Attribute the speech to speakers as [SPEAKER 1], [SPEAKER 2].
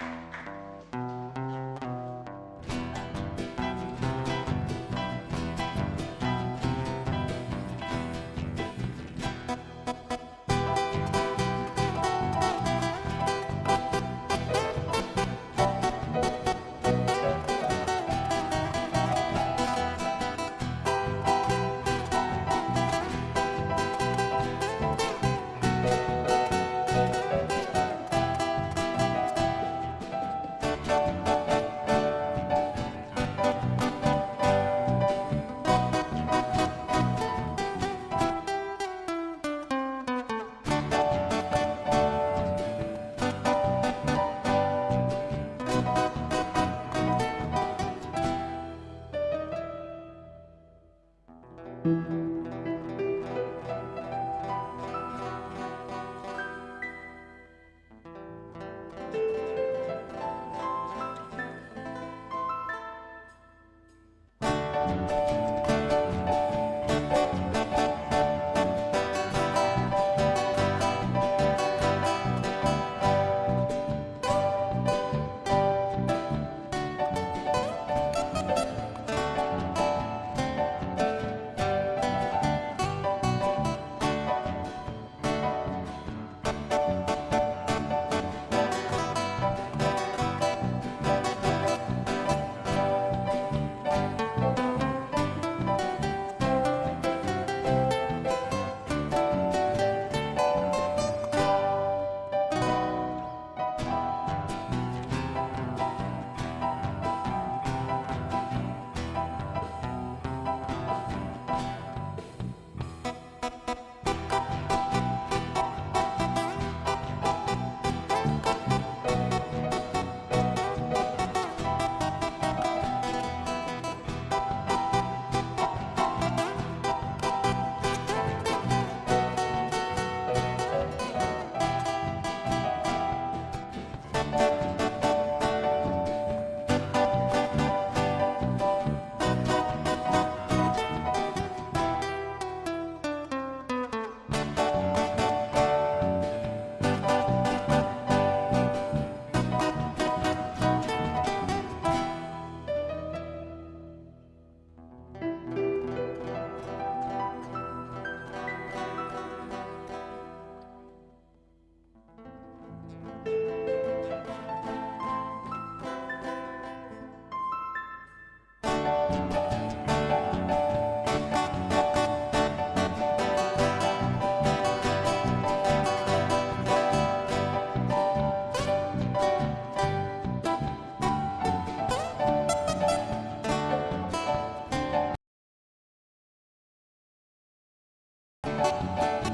[SPEAKER 1] Thank you. Thank you. Música